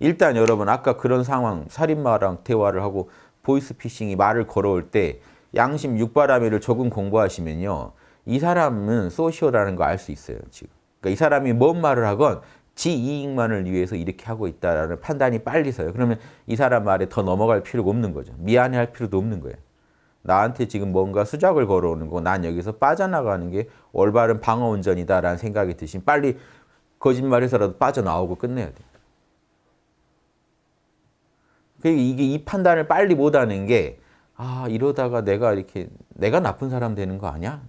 일단 여러분 아까 그런 상황 살인마랑 대화를 하고 보이스피싱이 말을 걸어올 때 양심 육바라밀을 조금 공부하시면요. 이 사람은 소시오라는 거 알 수 있어요. 지금. 그러니까 이 사람이 뭔 말을 하건 지 이익만을 위해서 이렇게 하고 있다라는 판단이 빨리 서요. 그러면 이 사람 말에 더 넘어갈 필요가 없는 거죠. 미안해할 필요도 없는 거예요. 나한테 지금 뭔가 수작을 걸어오는 거고 난 여기서 빠져나가는 게 올바른 방어운전이다라는 생각이 드시면 빨리 거짓말해서라도 빠져나오고 끝내야 돼요. 그러니까 이게 이 판단을 빨리 못하는 게 아, 이러다가 내가 이렇게 내가 나쁜 사람 되는 거 아니야?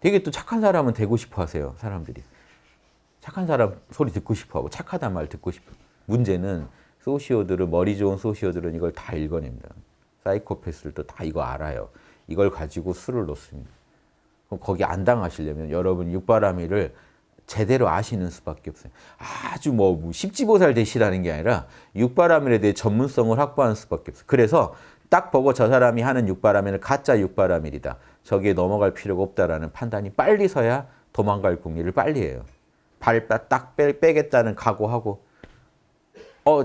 되게 또 착한 사람은 되고 싶어 하세요, 사람들이. 착한 사람 소리 듣고 싶어 하고 착하단 말 듣고 싶어. 문제는 소시오들은 머리 좋은 소시오들은 이걸 다 읽어냅니다. 사이코패스들도 다 이거 알아요. 이걸 가지고 술을 놓습니다. 그럼 거기 안 당하시려면 여러분 육바라밀을 제대로 아시는 수밖에 없어요. 아주 뭐 십지보살 되시라는 게 아니라 육바라밀에 대해 전문성을 확보하는 수밖에 없어요. 그래서 딱 보고 저 사람이 하는 육바라밀은 가짜 육바라밀이다. 저기에 넘어갈 필요가 없다라는 판단이 빨리 서야 도망갈 궁리를 빨리 해요. 발딱 빼겠다는 각오하고 어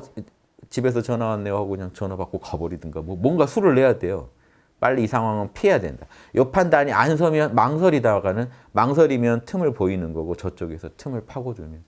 집에서 전화 왔네요 하고 그냥 전화 받고 가버리든가 뭐 뭔가 수를 내야 돼요. 빨리 이 상황은 피해야 된다. 이 판단이 안 서면 망설이다가는 망설이면 틈을 보이는 거고 저쪽에서 틈을 파고들면